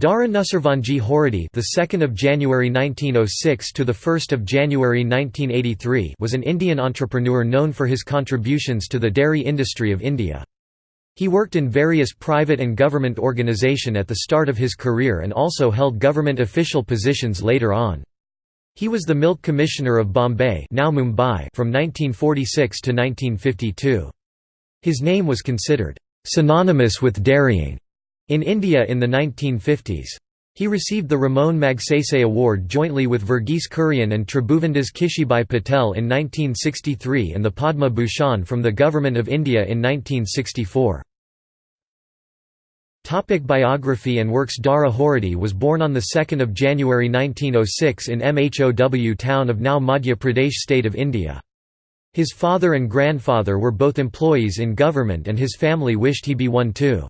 Dara Nusserwanji Khurody, the 2nd of January 1906 to the 1st of January 1983, was an Indian entrepreneur known for his contributions to the dairy industry of India. He worked in various private and government organisation at the start of his career and also held government official positions later on. He was the Milk Commissioner of Bombay, now Mumbai, from 1946 to 1952. His name was considered synonymous with dairying in India in the 1950s. He received the Ramon Magsaysay Award jointly with Verghese Kurian and Tribhuvandas Kishibhai Patel in 1963 and the Padma Bhushan from the Government of India in 1964. Topic biography and works Dara Khurody was born on 2 January 1906 in Mhow town of now Madhya Pradesh state of India. His father and grandfather were both employees in government and his family wished he be one too.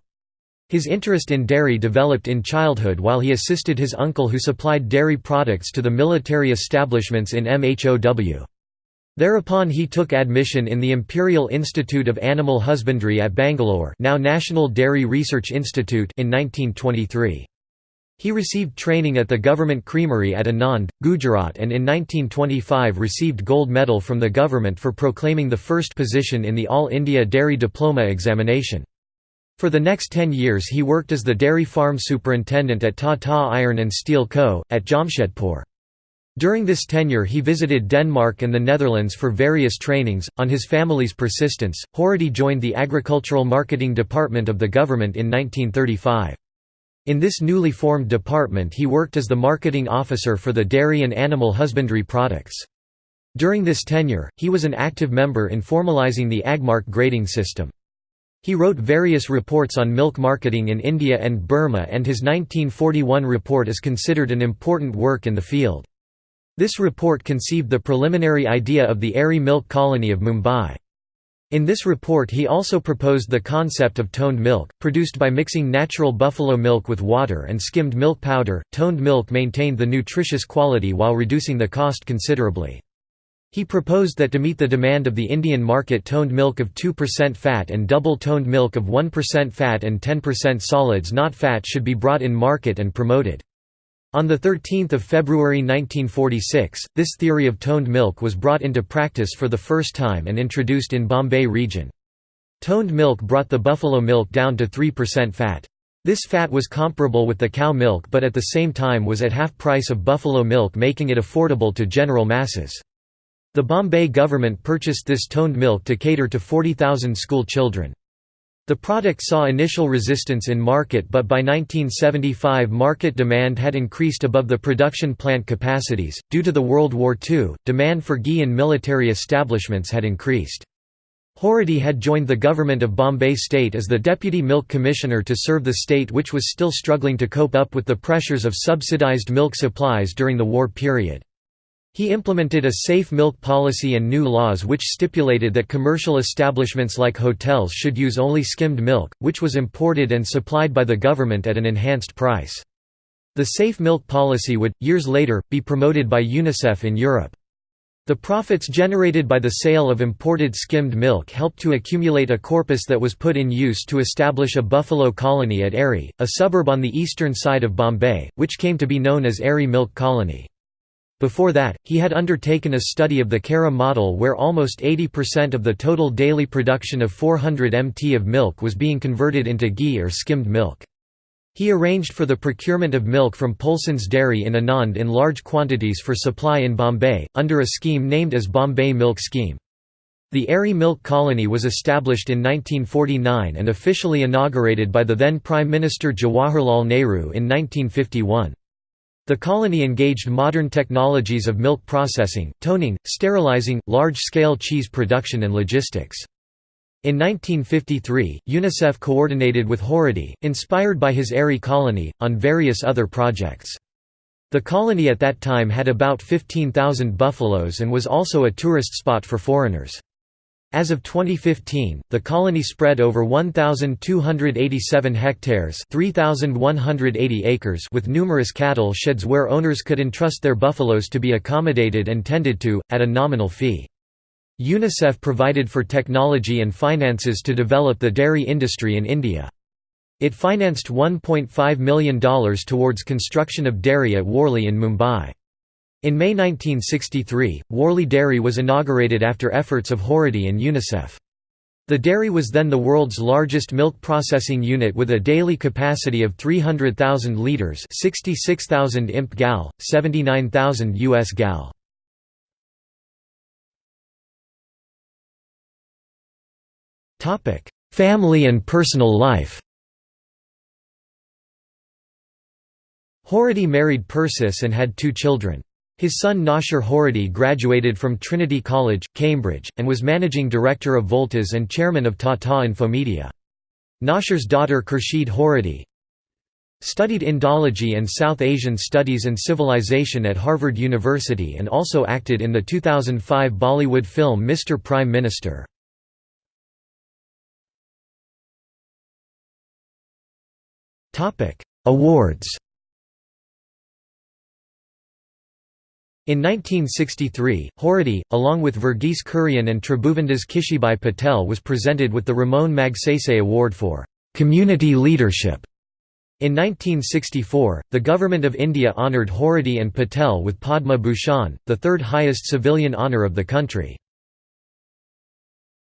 His interest in dairy developed in childhood while he assisted his uncle who supplied dairy products to the military establishments in Mhow. Thereupon he took admission in the Imperial Institute of Animal Husbandry at Bangalore now National Dairy Research Institute in 1923. He received training at the government creamery at Anand, Gujarat and in 1925 received gold medal from the government for proclaiming the first position in the All India Dairy Diploma examination. For the next ten years he worked as the dairy farm superintendent at Tata Iron and Steel Co., at Jamshedpur. During this tenure he visited Denmark and the Netherlands for various trainings. On his family's persistence, Khurody joined the Agricultural Marketing Department of the government in 1935. In this newly formed department he worked as the marketing officer for the dairy and animal husbandry products. During this tenure, he was an active member in formalizing the Agmark grading system. He wrote various reports on milk marketing in India and Burma and his 1941 report is considered an important work in the field. This report conceived the preliminary idea of the Aarey Milk Colony of Mumbai. In this report he also proposed the concept of toned milk, produced by mixing natural buffalo milk with water and skimmed milk powder. Toned milk maintained the nutritious quality while reducing the cost considerably. He proposed that to meet the demand of the Indian market toned milk of 2% fat and double toned milk of 1% fat and 10% solids not fat should be brought in market and promoted. On 13 February 1946, this theory of toned milk was brought into practice for the first time and introduced in Bombay region. Toned milk brought the buffalo milk down to 3% fat. This fat was comparable with the cow milk but at the same time was at half price of buffalo milk making it affordable to general masses. The Bombay government purchased this toned milk to cater to 40,000 school children. The product saw initial resistance in market but by 1975 market demand had increased above the production plant capacities. Due to the World War II, demand for ghee in military establishments had increased. Khurody had joined the government of Bombay state as the deputy milk commissioner to serve the state which was still struggling to cope up with the pressures of subsidized milk supplies during the war period. He implemented a safe milk policy and new laws which stipulated that commercial establishments like hotels should use only skimmed milk, which was imported and supplied by the government at an enhanced price. The safe milk policy would, years later, be promoted by UNICEF in Europe. The profits generated by the sale of imported skimmed milk helped to accumulate a corpus that was put in use to establish a buffalo colony at Aarey, a suburb on the eastern side of Bombay, which came to be known as Aarey Milk Colony. Before that, he had undertaken a study of the Khera model where almost 80% of the total daily production of 400 mt of milk was being converted into ghee or skimmed milk. He arranged for the procurement of milk from Polson's Dairy in Anand in large quantities for supply in Bombay, under a scheme named as Bombay Milk Scheme. The Aarey Milk Colony was established in 1949 and officially inaugurated by the then Prime Minister Jawaharlal Nehru in 1951. The colony engaged modern technologies of milk processing, toning, sterilizing, large-scale cheese production and logistics. In 1953, UNICEF coordinated with Khurody, inspired by his Aarey colony, on various other projects. The colony at that time had about 15,000 buffaloes and was also a tourist spot for foreigners. As of 2015, the colony spread over 1,287 hectares 3,180 acres with numerous cattle sheds where owners could entrust their buffaloes to be accommodated and tended to, at a nominal fee. UNICEF provided for technology and finances to develop the dairy industry in India. It financed $1.5 million towards construction of dairy at Worli in Mumbai. In May 1963, Worli Dairy was inaugurated after efforts of Khurody and UNICEF. The dairy was then the world's largest milk processing unit with a daily capacity of 300,000 litres 66,000 imp gal, 79,000 US gal. Topic: Family and personal life Khurody married Persis and had two children. His son Naushir Khurody graduated from Trinity College, Cambridge, and was managing director of Voltas and chairman of Tata Infomedia. Naushir's daughter Khurshid Khurody studied Indology and South Asian Studies and Civilization at Harvard University and also acted in the 2005 Bollywood film Mr. Prime Minister. Awards In 1963, Khurody, along with Verghese Kurian and Tribhuvandas Kishibhai Patel was presented with the Ramon Magsaysay Award for «community leadership». In 1964, the Government of India honoured Khurody and Patel with Padma Bhushan, the third highest civilian honour of the country.